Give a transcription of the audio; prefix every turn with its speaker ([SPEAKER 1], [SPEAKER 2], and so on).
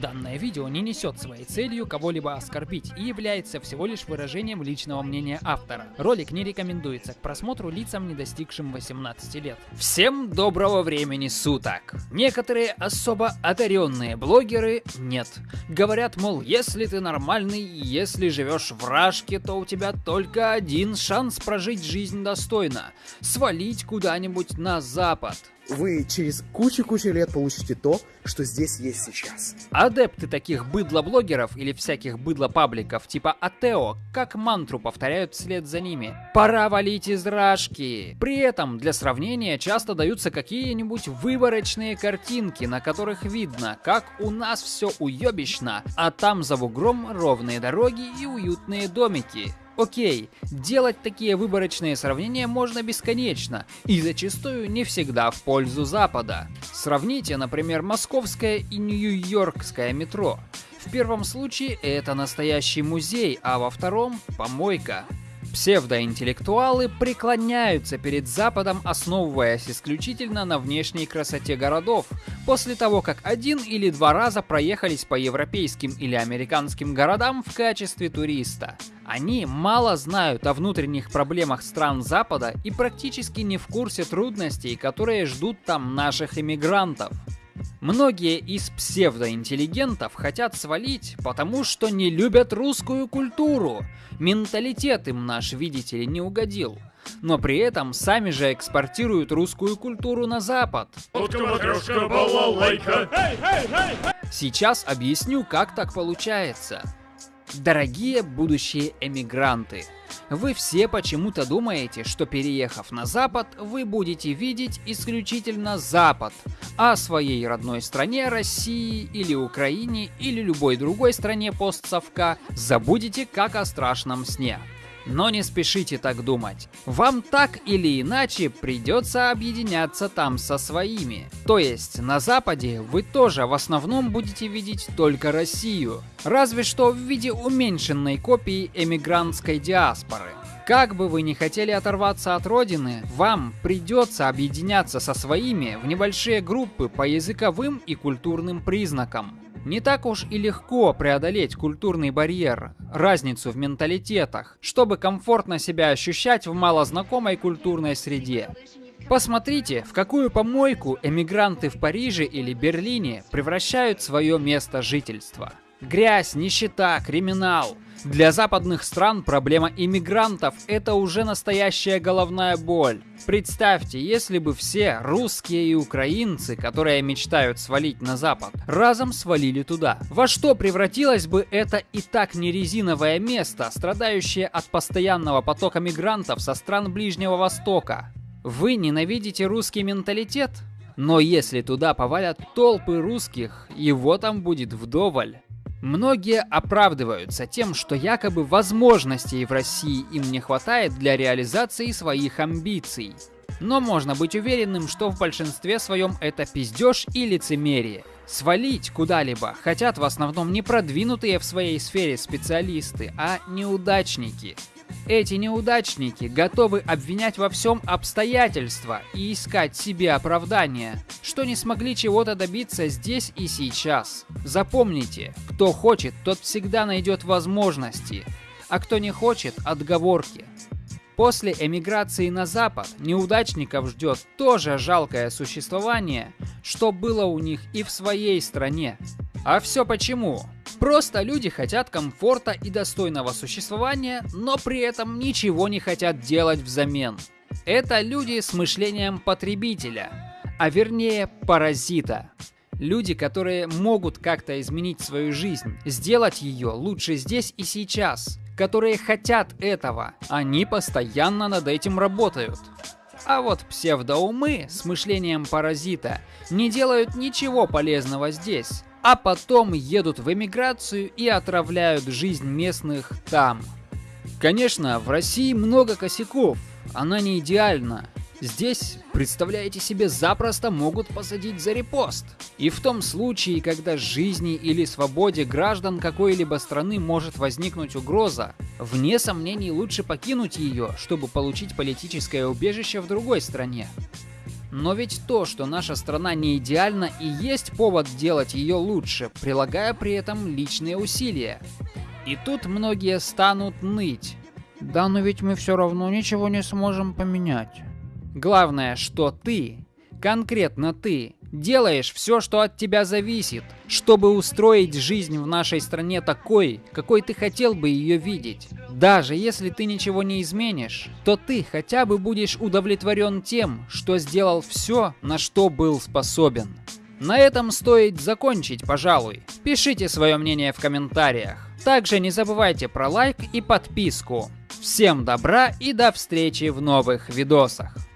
[SPEAKER 1] Данное видео не несет своей целью кого-либо оскорбить и является всего лишь выражением личного мнения автора. Ролик не рекомендуется к просмотру лицам, не достигшим 18 лет. Всем доброго времени суток! Некоторые особо одаренные блогеры нет. Говорят, мол, если ты нормальный, если живешь в Рашке, то у тебя только один шанс прожить жизнь достойно. Свалить куда-нибудь на запад
[SPEAKER 2] вы через кучу-кучу лет получите то, что здесь есть сейчас.
[SPEAKER 1] Адепты таких быдло-блогеров или всяких быдло-пабликов типа Атео как мантру повторяют вслед за ними. Пора валить из рашки. При этом для сравнения часто даются какие-нибудь выборочные картинки, на которых видно, как у нас все уебищно, а там за бугром ровные дороги и уютные домики. Окей, делать такие выборочные сравнения можно бесконечно, и зачастую не всегда в пользу Запада. Сравните, например, московское и нью-йоркское метро. В первом случае это настоящий музей, а во втором – помойка. Псевдоинтеллектуалы преклоняются перед Западом, основываясь исключительно на внешней красоте городов, после того, как один или два раза проехались по европейским или американским городам в качестве туриста. Они мало знают о внутренних проблемах стран Запада и практически не в курсе трудностей, которые ждут там наших иммигрантов. Многие из псевдоинтеллигентов хотят свалить, потому что не любят русскую культуру. Менталитет им наш, видите ли, не угодил. Но при этом сами же экспортируют русскую культуру на Запад. Сейчас объясню, как так получается. Дорогие будущие эмигранты, вы все почему-то думаете, что переехав на Запад, вы будете видеть исключительно Запад, а о своей родной стране, России или Украине или любой другой стране постсовка забудете как о страшном сне. Но не спешите так думать. Вам так или иначе придется объединяться там со своими. То есть на Западе вы тоже в основном будете видеть только Россию. Разве что в виде уменьшенной копии эмигрантской диаспоры. Как бы вы ни хотели оторваться от родины, вам придется объединяться со своими в небольшие группы по языковым и культурным признакам. Не так уж и легко преодолеть культурный барьер, разницу в менталитетах, чтобы комфортно себя ощущать в малознакомой культурной среде. Посмотрите, в какую помойку эмигранты в Париже или Берлине превращают свое место жительства. Грязь, нищета, криминал – для западных стран проблема иммигрантов – это уже настоящая головная боль. Представьте, если бы все русские и украинцы, которые мечтают свалить на Запад, разом свалили туда. Во что превратилось бы это и так не резиновое место, страдающее от постоянного потока мигрантов со стран Ближнего Востока? Вы ненавидите русский менталитет? Но если туда повалят толпы русских, его там будет вдоволь. Многие оправдываются тем, что якобы возможностей в России им не хватает для реализации своих амбиций. Но можно быть уверенным, что в большинстве своем это пиздеж и лицемерие. Свалить куда-либо хотят в основном не продвинутые в своей сфере специалисты, а неудачники. Эти неудачники готовы обвинять во всем обстоятельства и искать себе оправдания, что не смогли чего-то добиться здесь и сейчас. Запомните, кто хочет, тот всегда найдет возможности, а кто не хочет – отговорки. После эмиграции на Запад неудачников ждет тоже жалкое существование, что было у них и в своей стране. А все почему? Просто люди хотят комфорта и достойного существования, но при этом ничего не хотят делать взамен. Это люди с мышлением потребителя, а вернее паразита. Люди, которые могут как-то изменить свою жизнь, сделать ее лучше здесь и сейчас, которые хотят этого, они постоянно над этим работают. А вот псевдоумы с мышлением паразита не делают ничего полезного здесь, а потом едут в эмиграцию и отравляют жизнь местных там. Конечно, в России много косяков, она не идеальна. Здесь, представляете себе, запросто могут посадить за репост. И в том случае, когда жизни или свободе граждан какой-либо страны может возникнуть угроза, вне сомнений лучше покинуть ее, чтобы получить политическое убежище в другой стране. Но ведь то, что наша страна не идеальна и есть повод делать ее лучше, прилагая при этом личные усилия. И тут многие станут ныть. Да, но ведь мы все равно ничего не сможем поменять. Главное, что ты, конкретно ты, делаешь все, что от тебя зависит, чтобы устроить жизнь в нашей стране такой, какой ты хотел бы ее видеть. Даже если ты ничего не изменишь, то ты хотя бы будешь удовлетворен тем, что сделал все, на что был способен. На этом стоит закончить, пожалуй. Пишите свое мнение в комментариях. Также не забывайте про лайк и подписку. Всем добра и до встречи в новых видосах.